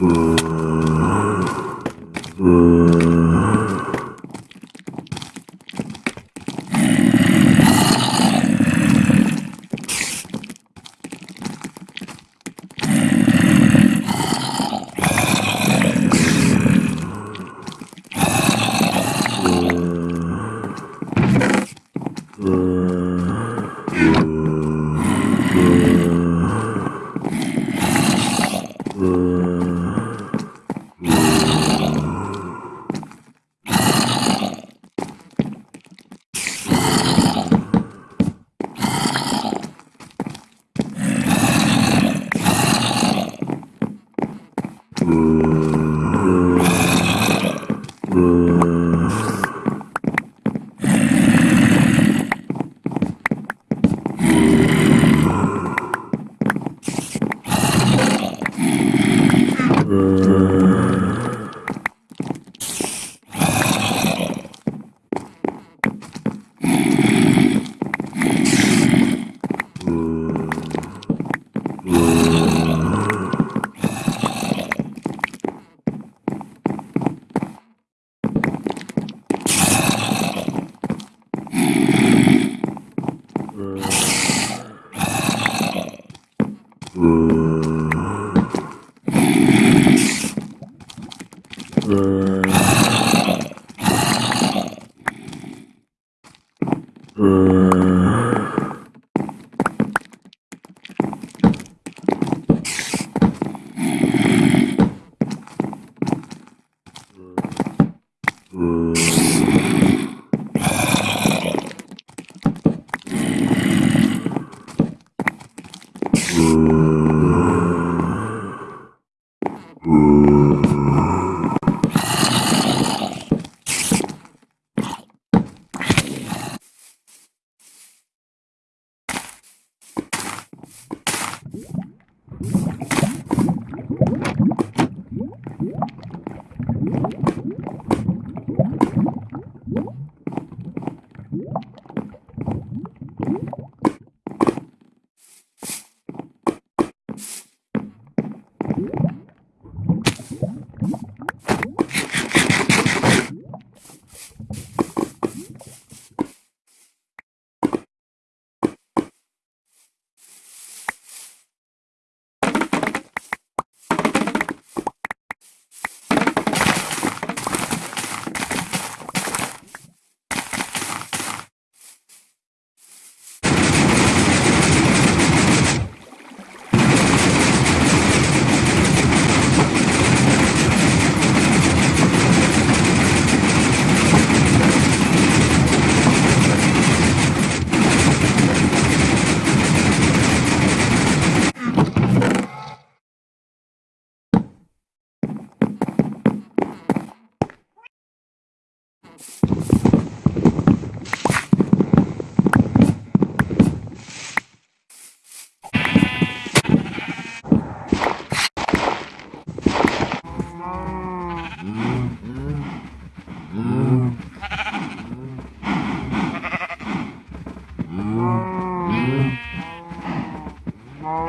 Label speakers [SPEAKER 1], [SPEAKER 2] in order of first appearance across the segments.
[SPEAKER 1] 음... 음... Mm.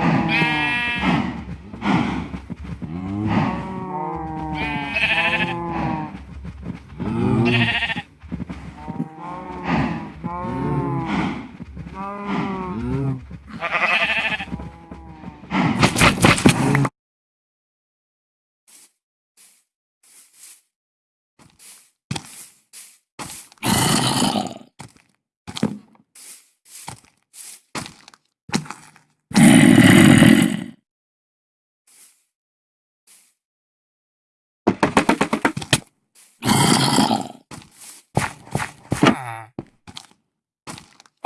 [SPEAKER 2] Yeah.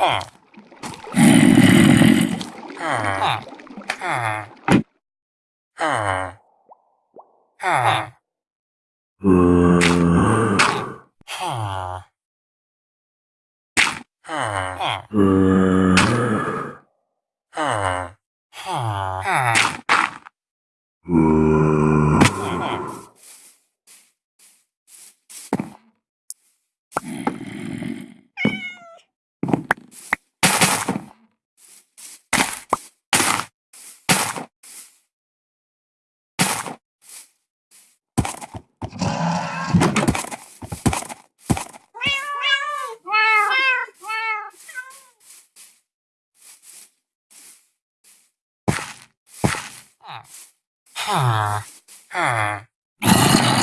[SPEAKER 2] Hmm. Huh.
[SPEAKER 1] Huh.